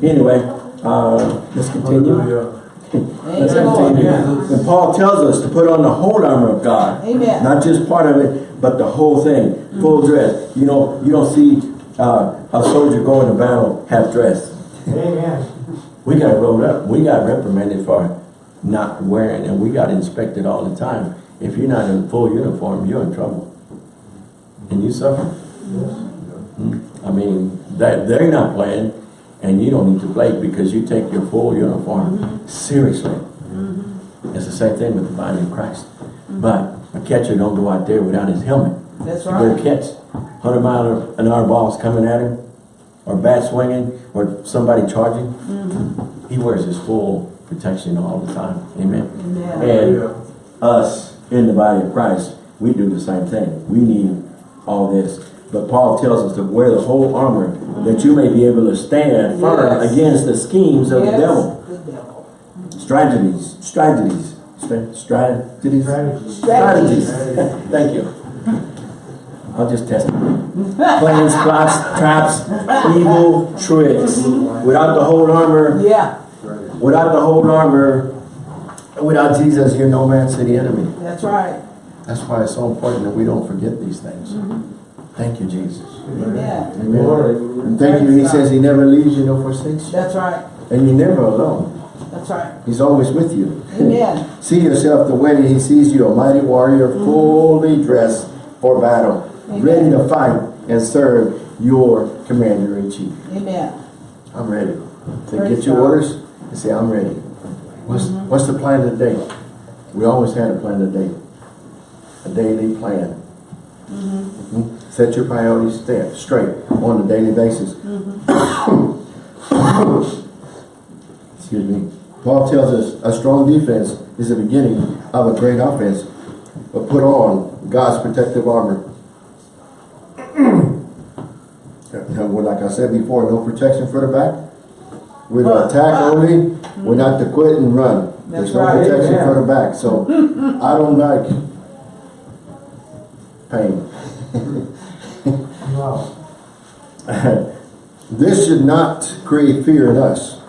Anyway, uh, let's continue. [LAUGHS] Let's
Thank you, Lord.
continue. And Paul tells us to put on the whole armor of God.
Amen.
Not just part of it, but the whole thing. Full dress. You know, you don't see uh, a soldier going to battle half dressed.
Amen.
We got rolled up. We got reprimanded for not wearing, and we got inspected all the time. If you're not in full uniform, you're in trouble. And you suffer. Hmm? I mean, that they're not playing, and you don't need to play because you take your full uniform seriously. It's the same thing with the body of Christ. But a catcher don't go out there without his helmet.
That's
You go
right.
catch 100 mile an hour balls coming at him, or bat swinging, or somebody charging. Mm-hmm. He wears his full protection all the time. Amen.
Amen.
And us in the body of Christ, we do the same thing. We need all this. But Paul tells us to wear the whole armor that you may be able to stand firm
Yes.
against the schemes of
Yes.
the devil.
The devil.
Strategies, strategies, Stra- strategies,
Strategies.
strategies. Thank you. I'll just test it. Plans, plots, traps, evil tricks. Without the whole armor,
Yeah.
without the whole armor, without Jesus, you're no match to the enemy.
That's right.
That's why it's so important that we don't forget these things. Mm-hmm. Thank you, Jesus.
Amen.
Amen. And thank you, he says he never leaves you nor forsakes you.
That's right.
And you're never alone.
That's right.
He's always with you.
Amen. [LAUGHS]
See yourself the way he sees you, a mighty warrior, fully dressed for battle,
Amen.
ready to fight and serve your commander-in-chief.
Amen.
I'm ready. To
Praise
get your
God.
orders and say, I'm ready. What's, what's the plan today? We always had a plan today. A daily plan. Mm -hmm. Set your priorities straight on a daily basis. [COUGHS] Excuse me. Paul tells us a strong defense is the beginning of a great offense. But put on God's protective armor. [CLEARS THROAT] Now, like I said before, no protection for the back. We're to attack
run.
only. Mm-hmm. We're not to quit and run. There's no
right.
protection
Amen.
for the back, so [LAUGHS] I don't like pain.
Wow. [LAUGHS]
This should not create fear in us.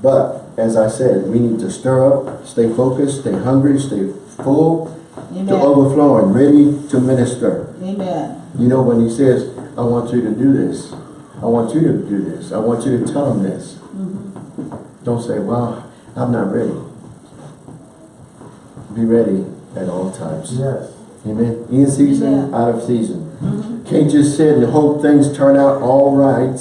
But, as I said, we need to stir up, stay focused, stay hungry, stay full, to
Amen.
overflowing, ready to minister.
Amen.
You know, when he says, I want you to do this, I want you to do this, I want you to tell them this. Mm-hmm. Don't say, well, I'm not ready. Be ready at all times.
Yes.
Amen. In season,
Amen.
out of season. Mm-hmm. Can't just sit and hope things turn out all right.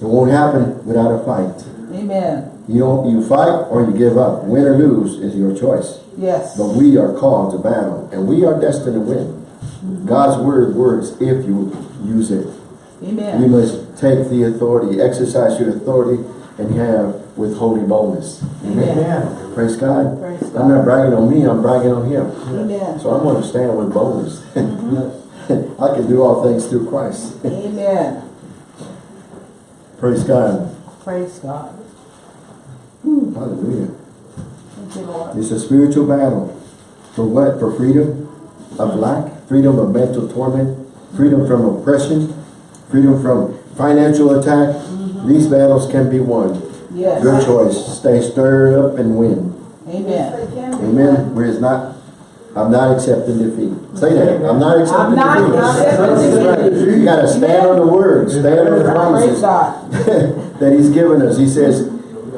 It won't happen without a fight.
Amen.
You don't, you fight or you give up. Win or lose is your choice.
Yes.
But we are called to battle and we are destined to win. God's word works if you use it. You
Amen.
must take the authority, exercise your authority and have with holy boldness. Amen.
Amen.
Praise God.
Praise
I'm not bragging on me, I'm bragging on him.
Amen.
So I'm going to stand with boldness.
Yes. Mm-hmm. [LAUGHS]
I can do all things through Christ.
Amen.
Praise God.
Praise God.
Hallelujah.
Thank you, Lord.
It's a spiritual battle. For what? For freedom of lack, freedom of mental torment, freedom from oppression, freedom from financial attack. Mm-hmm. These battles can be won.
Yes.
Your choice. Stay stirred up and win.
Amen.
Amen. Where it's not, I'm not accepting defeat. Say that. I'm not accepting
I'm not accepting
defeat.
defeat.
You gotta stand on the word, stand on the promises [LAUGHS] that he's given us. He says,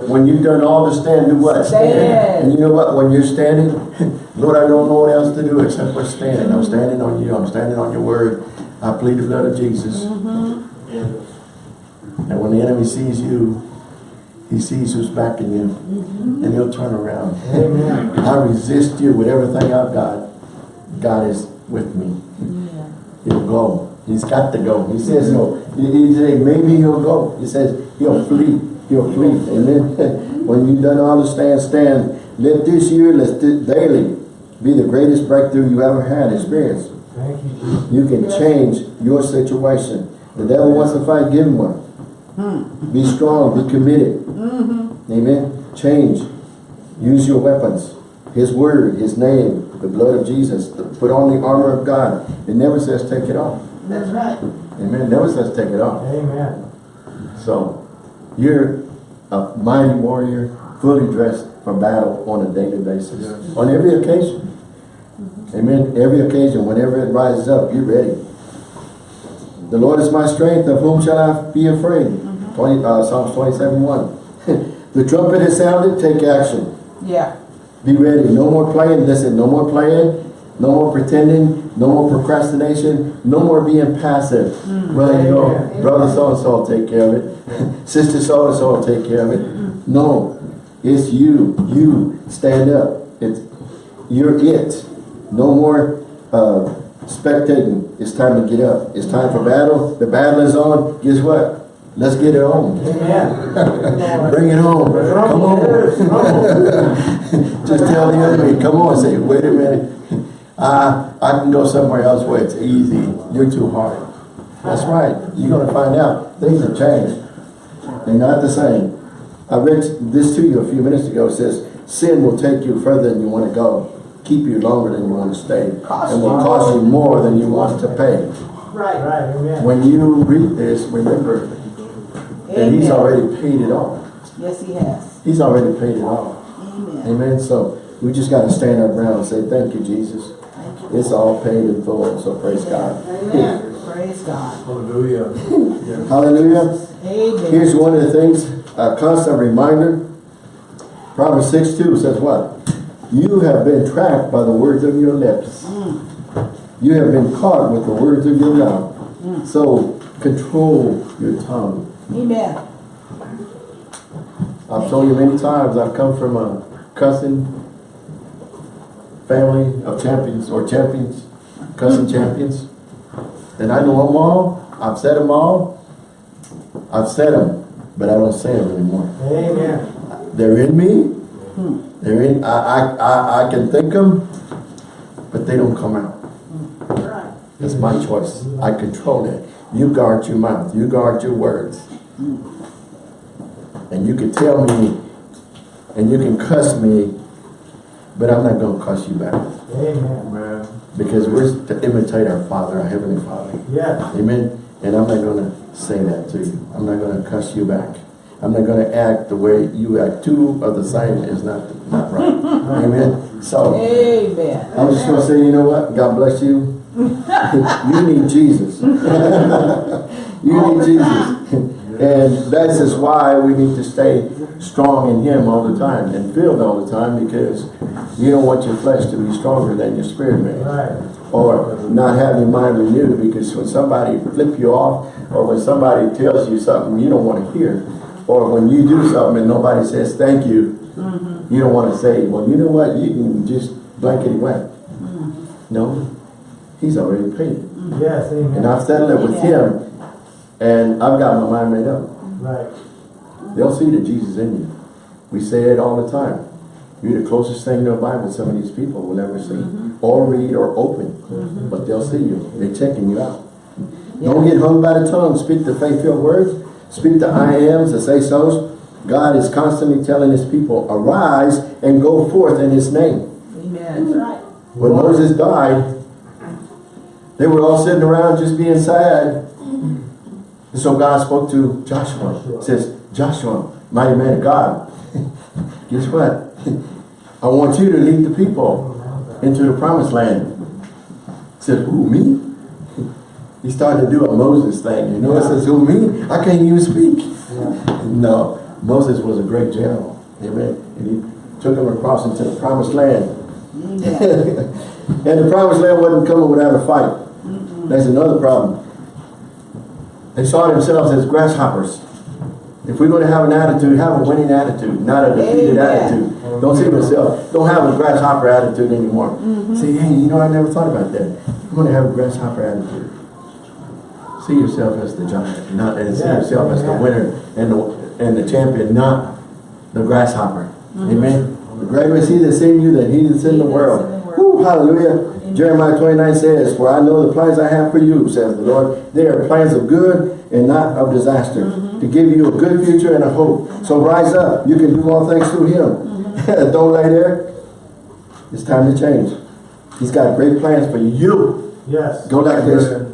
when you've done all to stand, do what?
Stand.
And you know what? When you're standing, [LAUGHS] Lord, I don't know what else to do except for standing. I'm standing on you. I'm standing on your word. I plead the blood of Jesus. Mm-hmm. And when the enemy sees you, he sees who's backing you. Mm-hmm. And he'll turn around.
Amen.
I resist you with everything I've got. God is with me. He'll go. He's got to go. He says no. He, he said maybe he'll go. He says he'll flee. He'll flee. Amen. [LAUGHS] when you've done all to stand, stand. Let this year, let this daily be the greatest breakthrough you ever had experience.
Thank you,
You can change your situation. The devil wants to fight, give him one. Mm-hmm. Be strong, be committed. Mm-hmm. Amen. Change. Use your weapons. His word, his name, the blood of Jesus. Put on the armor of God. It never says take it off.
That's right.
Amen. It never says take it off.
Amen.
So you're a mighty warrior, fully dressed for battle on a daily basis.
Yes.
On every occasion. Mm-hmm. Amen. Every occasion, whenever it rises up, you're ready. The Lord is my strength, of whom shall I be afraid? 20, uh, Psalms 27, 1. [LAUGHS] the trumpet has sounded, take action.
Yeah.
Be ready. No more playing. Listen, no more playing. No more pretending. No more procrastination. No more being passive. Well, you know,
Amen.
brother so-and-so will take care of it. [LAUGHS] Sister so-and-so will take care of it. No. It's you. You. Stand up. It's You're it. No more uh, spectating. It's time to get up. It's time for battle. The battle is on. Guess what? Let's get it on.
Amen. [LAUGHS]
Bring it home. Come on. [LAUGHS] Just tell the enemy, come on, say, wait a minute. Uh, I can go somewhere else where it's easy. You're too hard. That's right. You're going to find out things have changed. They're not the same. I read this to you a few minutes ago. It says, sin will take you further than you want to go, keep you longer than you want to stay, and will cost you more than you want to pay.
Right.
Right, amen.
When you read this, remember that he's already paid it all.
Yes, he has.
He's already paid it all.
Amen.
Amen. So we just got to stand our ground and say, thank you, Jesus.
Thank you.
It's all paid in full. So praise God.
Amen. Praise God.
Hallelujah. [LAUGHS]
Hallelujah.
Amen.
Here's one of the things, a constant reminder. Proverbs 6 2 says what? You have been tracked by the words of your lips. Mm. You have been caught with the words of your mouth. Mm. So control your tongue.
Amen.
I've told you many times, I've come from a cousin family of champions or champions, cousin mm. champions. And I know them all. I've said them all. I've said them, but I don't say them anymore.
Amen.
They're in me. Mm. They're in, I, I, I, I can think them, but they don't come out.
Right.
It's my choice. I control it. You guard your mouth. You guard your words. And you can tell me And you can cuss me, but I'm not gonna cuss you back.
Amen.
Because we're to imitate our Father, our Heavenly Father.
Yes.
Amen. And I'm not gonna say that to you. I'm not gonna cuss you back. I'm not gonna act the way you act. Two of the same is not, not right. Amen. So,
Amen.
I'm just gonna say, you know what? God bless you. [LAUGHS] you need Jesus. [LAUGHS] you need Jesus. [LAUGHS] and that's just why we need to stay strong in Him all the time and filled all the time because you don't want your flesh to be stronger than your spirit man.
Right.
Or not have your mind renewed because when somebody flip you off or when somebody tells you something you don't want to hear or when you do something and nobody says thank you, mm-hmm. you don't want to say, well, you know what, you can just blankety blank. Mm-hmm. No, he's already paid. Mm-hmm.
Yes, amen.
And I've settled it with him and I've got my mind made up.
Right.
They'll see that Jesus in you. We say it all the time. You're the closest thing to a Bible some of these people will ever see. Mm-hmm. Or read or open. Mm-hmm. But they'll see you. They're checking you out. Don't get hung by the tongue. Speak the faith-filled words. Speak the I ams, the say-sos. God is constantly telling his people, arise and go forth in his name.
Amen. That's right.
When Moses died, they were all sitting around just being sad. And so God spoke to Joshua. He says, Joshua, mighty man of God, [LAUGHS] guess what? I want you to lead the people into the promised land. He said, who, me? [LAUGHS] He started to do a Moses thing. You know, it says, who, me? I can't even speak. [LAUGHS] No, Moses was a great general. Amen. And he took them across into the promised land.
Amen.
And the promised land wasn't coming without a fight. That's another problem. They saw themselves as grasshoppers. If we're going to have an attitude, have a winning attitude, not a defeated
Amen.
attitude. Don't see yourself. Don't have a grasshopper attitude anymore. Mm-hmm. Say, hey, you know, I never thought about that. I'm going to have a grasshopper attitude. See yourself as the giant, not and see yourself as the winner and the and the champion, not the grasshopper. Mm-hmm. Amen. The greater is he that's in you than he that's in the world.
In.
Woo, hallelujah. Jeremiah 29 says, For I know the plans I have for you, says the Lord. They are plans of good and not of disaster,
Mm-hmm.
to give you a good future and a hope. So rise up. You can do all things through him.
Mm-hmm. [LAUGHS]
Don't lay there. It's time to change. He's got great plans for you.
Yes.
Go like this.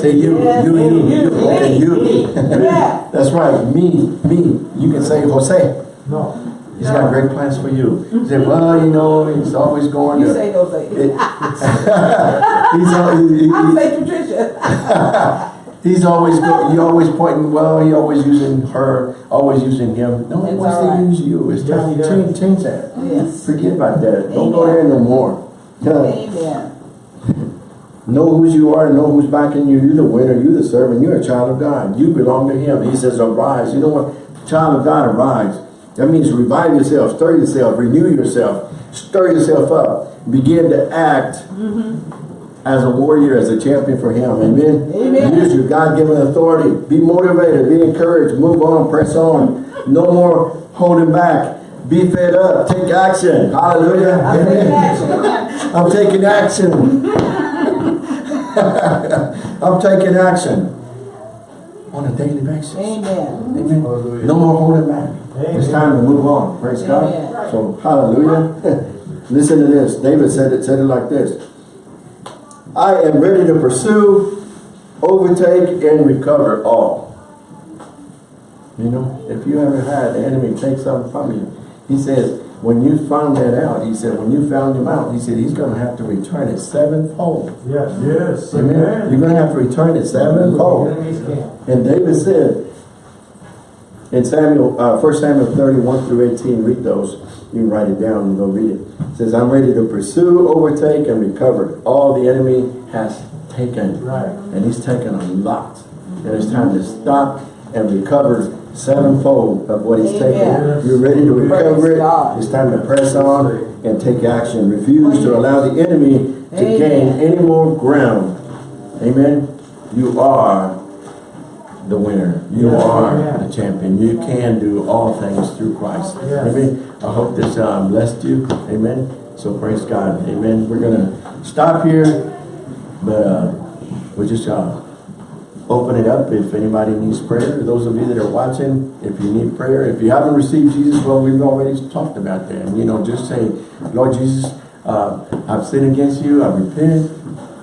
Say you,
Yes,
you, you,
me,
you.
me,
Okay, you.
me. Yeah.
That's right. Me, me. You can say Jose.
No.
He's got great plans for you. You say, mm-hmm. well, you know, he's always going
You
to.
say those things.
It- [LAUGHS] he's, al- he- he-
I say Patricia.
he's always go, he [LAUGHS] always pointing, well, he always using her, always using him. No, he wants
all right.
to use you. It's
Yes,
time
he
to change, change that.
Yes.
Forget about that. Don't go there no more.
Amen.
Know who you are, know who's backing you. You're the winner, you're the servant, you're a child of God. You belong to him. He says, arise. You know what? Child of God, arise. That means revive yourself, stir yourself, renew yourself, stir yourself up. Begin to act mm-hmm. as a warrior, as a champion for him. Amen.
Amen.
Use your God-given authority. Be motivated, be encouraged, move on, press on. No more holding back. Be fed up. Take action. Hallelujah.
I'm taking
Amen.
action. [LAUGHS]
I'm taking action. [LAUGHS] I'm taking action on a daily basis.
Amen.
Amen. No more holding back. It's time to move on. Praise God. So hallelujah. [LAUGHS] Listen to this. David said it said it like this. I am ready to pursue, overtake, and recover all. You know, if you ever had the enemy take something from you, he says, when you found that out, he said, when you found him out, he said, he's going to have to return it sevenfold.
Yes. Yes.
Amen. You're going to have to return it sevenfold. And David said in Samuel, uh, 1 Samuel 31 through 18, read those. You can write it down and go read it. It says, I'm ready to pursue, overtake, and recover all the enemy has taken.
Right.
And he's taken a lot. And it's time to stop and recover sevenfold of what he's taken. You're ready to recover it. It's time to press on and take action. Refuse to allow the enemy to
Amen.
gain any more ground. Amen. You are the winner. You are
amen.
the champion. You can do all things through Christ.
Yes.
Amen. I hope this uh, blessed you. Amen. So praise God. Amen. We're going to stop here, but uh, we're just uh, open it up if anybody needs prayer. Those of you that are watching, if you need prayer, if you haven't received Jesus, well, we've already talked about that. You know, just say, Lord Jesus, uh, I've sinned against you. I repent.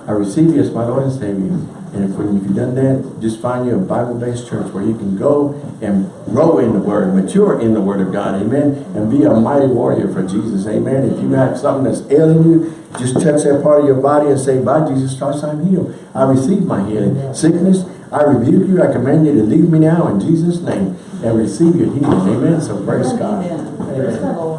I receive you as my Lord and Savior. And if, when you've done that, just find you a Bible-based church where you can go and grow in the Word, mature in the Word of God, amen, and be a mighty warrior for Jesus, amen. If you have something that's ailing you, just touch that part of your body and say, by Jesus Christ, I'm healed. I receive my healing. Sickness, I rebuke you. I command you to leave me now in Jesus' name and receive your healing, amen. So praise God.
Amen.
Amen.